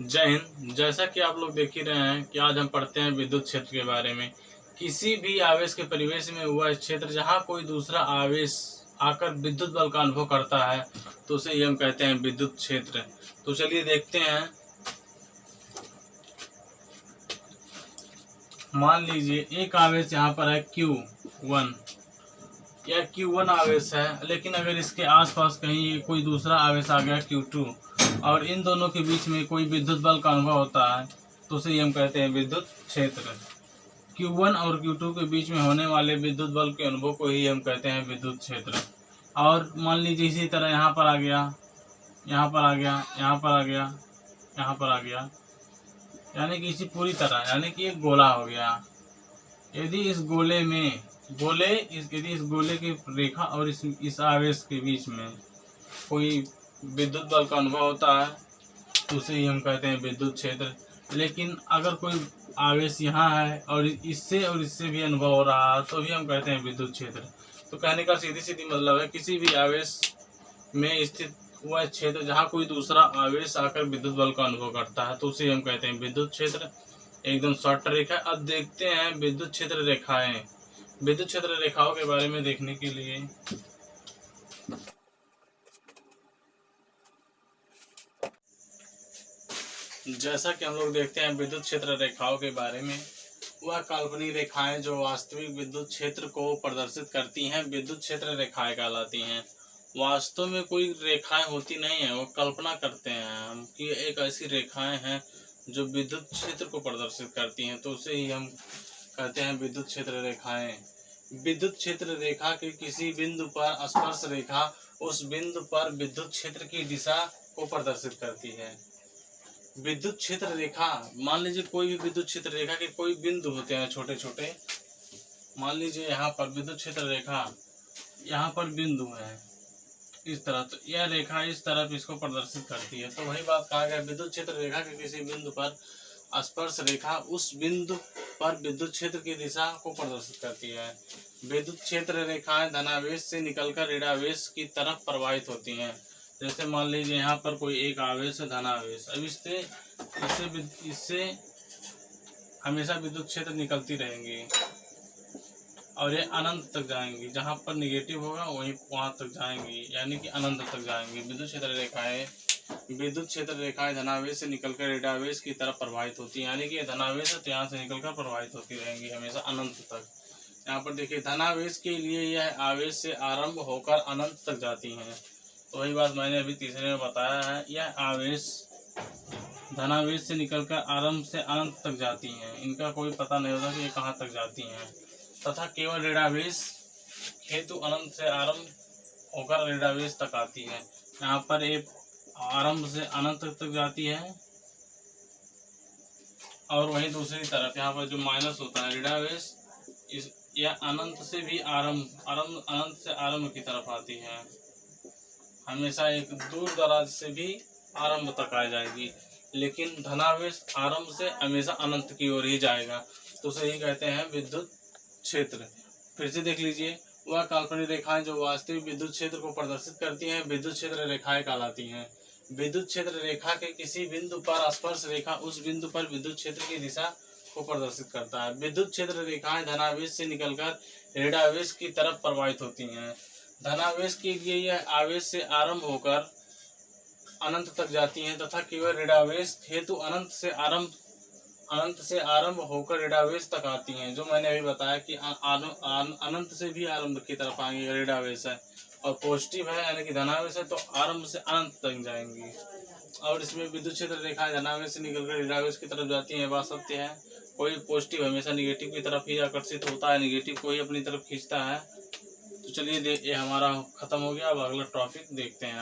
जय हिंद। जैसा कि आप लोग देख ही रहे हैं कि आज हम पढ़ते हैं विद्युत क्षेत्र के बारे में। किसी भी आवेश के परिवेश में हुआ क्षेत्र, जहाँ कोई दूसरा आवेश आकर विद्युत बल का अनुभव करता है तो उसे हम कहते हैं विद्युत क्षेत्र। तो चलिए देखते हैं। मान लीजिए, एक आवेश यहाँ पर है क्यू वन। यह क्यू वन आवेश है, लेकिन अगर इसके आसपास कहीं कोई दूसरा आवेश आ गया क्यू टू और इन दोनों के बीच में कोई विद्युत बल का अनुभव होता है तो उसे हम कहते हैं विद्युत क्षेत्र। Q1 और Q2 के बीच में होने वाले विद्युत बल के अनुभव को ही हम कहते हैं विद्युत क्षेत्र। और मान लीजिए इसी तरह यहाँ पर आ गया, यहाँ पर आ गया, यहाँ पर आ गया, यहाँ पर आ गया। यानी कि इसी पूरी तरह, यानी कि एक गोला हो गया। यदि इस गोले में, गोले, इस, यदि इस गोले की रेखा और इस इस आवेश के बीच में कोई विद्युत बल का अनुभव होता है, उसे ही हम कहते हैं विद्युत क्षेत्र। लेकिन अगर कोई आवेश यहाँ है और इससे और इससे भी अनुभव हो रहा है तो भी हम कहते हैं विद्युत क्षेत्र। तो कहने का सीधी सीधी मतलब है, किसी भी आवेश में स्थित वह क्षेत्र, जहाँ कोई दूसरा आवेश आकर विद्युत बल का अनुभव करता है तो उसे हम कहते हैं विद्युत क्षेत्र। एकदम शॉर्ट रेखा अब देखते हैं विद्युत क्षेत्र रेखाएँ। विद्युत क्षेत्र रेखाओं के बारे में देखने के लिए। जैसा कि हम लोग देखते हैं विद्युत क्षेत्र रेखाओं के बारे में, वह काल्पनिक रेखाएँ जो वास्तविक विद्युत क्षेत्र को प्रदर्शित करती हैं, विद्युत क्षेत्र रेखाएँ कहलाती हैं। वास्तव में कोई रेखाएँ होती नहीं है, वो कल्पना करते हैं हम कि एक ऐसी रेखाएँ हैं जो विद्युत क्षेत्र को प्रदर्शित करती हैं तो उसे ही हम कहते हैं विद्युत क्षेत्र रेखाएँ। विद्युत क्षेत्र रेखा के किसी बिंदु पर स्पर्श रेखा उस बिंदु पर विद्युत क्षेत्र की दिशा को प्रदर्शित करती है। विद्युत क्षेत्र रेखा, मान लीजिए कोई भी विद्युत क्षेत्र रेखा के कोई बिंदु होते हैं छोटे छोटे मान लीजिए यहाँ पर विद्युत क्षेत्र रेखा, यहाँ पर बिंदु है, इस तरह तो यह रेखा इस तरफ़ इसको प्रदर्शित करती है। तो वही बात कहा गया, विद्युत क्षेत्र रेखा के किसी बिंदु पर स्पर्श रेखा उस बिंदु पर विद्युत क्षेत्र की दिशा को प्रदर्शित करती है। विद्युत क्षेत्र रेखाएँ धनावेश से निकलकर ऋणावेश की तरफ़ प्रवाहित होती हैं। जैसे मान लीजिए यहाँ पर कोई एक आवेश है धनावेश अब इससे इससे इससे हमेशा विद्युत क्षेत्र निकलती रहेंगी और ये अनंत तक जाएँगी। जहाँ पर निगेटिव होगा, वहीं वहाँ तक जाएँगी। यानी कि अनंत तक जाएँगी। विद्युत क्षेत्र रेखाएँ, विद्युत क्षेत्र रेखाएँ धनावेश से निकलकर ऋणावेश की तरफ़ प्रवाहित होती है। यानी कि धनावेश तो यहाँ से निकलकर प्रवाहित होती रहेंगी हमेशा अनंत तक। यहाँ पर देखिए, धनावेश के लिए यह आवेश से आरंभ होकर अनंत तक जाती हैं। वही बात मैंने अभी तीसरे में बताया है, यह आवेश धनावेश से निकलकर आरंभ से अनंत तक जाती हैं। इनका कोई पता नहीं होता कि ये कहाँ तक जाती हैं। तथा केवल ऋणावेश हेतु अनंत से आरंभ होकर ऋणावेश तक आती है। यहाँ पर एक आरंभ से अनंत तक जाती है। और वहीं दूसरी तरफ़ यहाँ पर जो माइनस होता है ऋणावेश इस अनंत से भी आरंभ आरंभ, अनंत से आरंभ की तरफ़ आती है। हमेशा एक दूर दराज से भी आरंभ तक आ जाएगी। लेकिन धनावेश आरंभ से हमेशा अनंत की ओर ही जाएगा। तो उसे ही कहते हैं विद्युत क्षेत्र। फिर से देख लीजिए, वह काल्पनिक रेखाएँ जो वास्तविक विद्युत क्षेत्र को प्रदर्शित करती हैं, विद्युत क्षेत्र रेखाएँ कहलाती हैं। विद्युत क्षेत्र रेखा के किसी बिंदु पर स्पर्श रेखा उस बिंदु पर विद्युत क्षेत्र की दिशा को प्रदर्शित करता है। विद्युत क्षेत्र रेखाएँ धनावेश से निकलकर ऋणावेश की तरफ़ प्रवाहित होती हैं। धनावेश के लिए यह आवेश से आरंभ होकर अनंत तक जाती हैं तथा केवल ऋणावेश, हेतु अनंत से आरंभ, अनंत से आरंभ होकर ऋणावेश तक आती हैं, जो मैंने अभी बताया कि अनंत से भी आरंभ की तरफ़ आएँगे ऋणावेश है। और पॉजिटिव है, यानी कि धनावेश है तो आरंभ से अनंत तक जाएँगी। और इसमें विद्युत क्षेत्र रेखाएँ धनावेश से निकलकर ऋणावेश की तरफ़ जाती है बात सत्य है। कोई पॉजिटिव हमेशा निगेटिव की तरफ़ ही आकर्षित होता है निगेटिव को ही अपनी तरफ़ खींचता है। तो चलिए ये हमारा खत्म हो गया। अब अगला टॉपिक देखते हैं।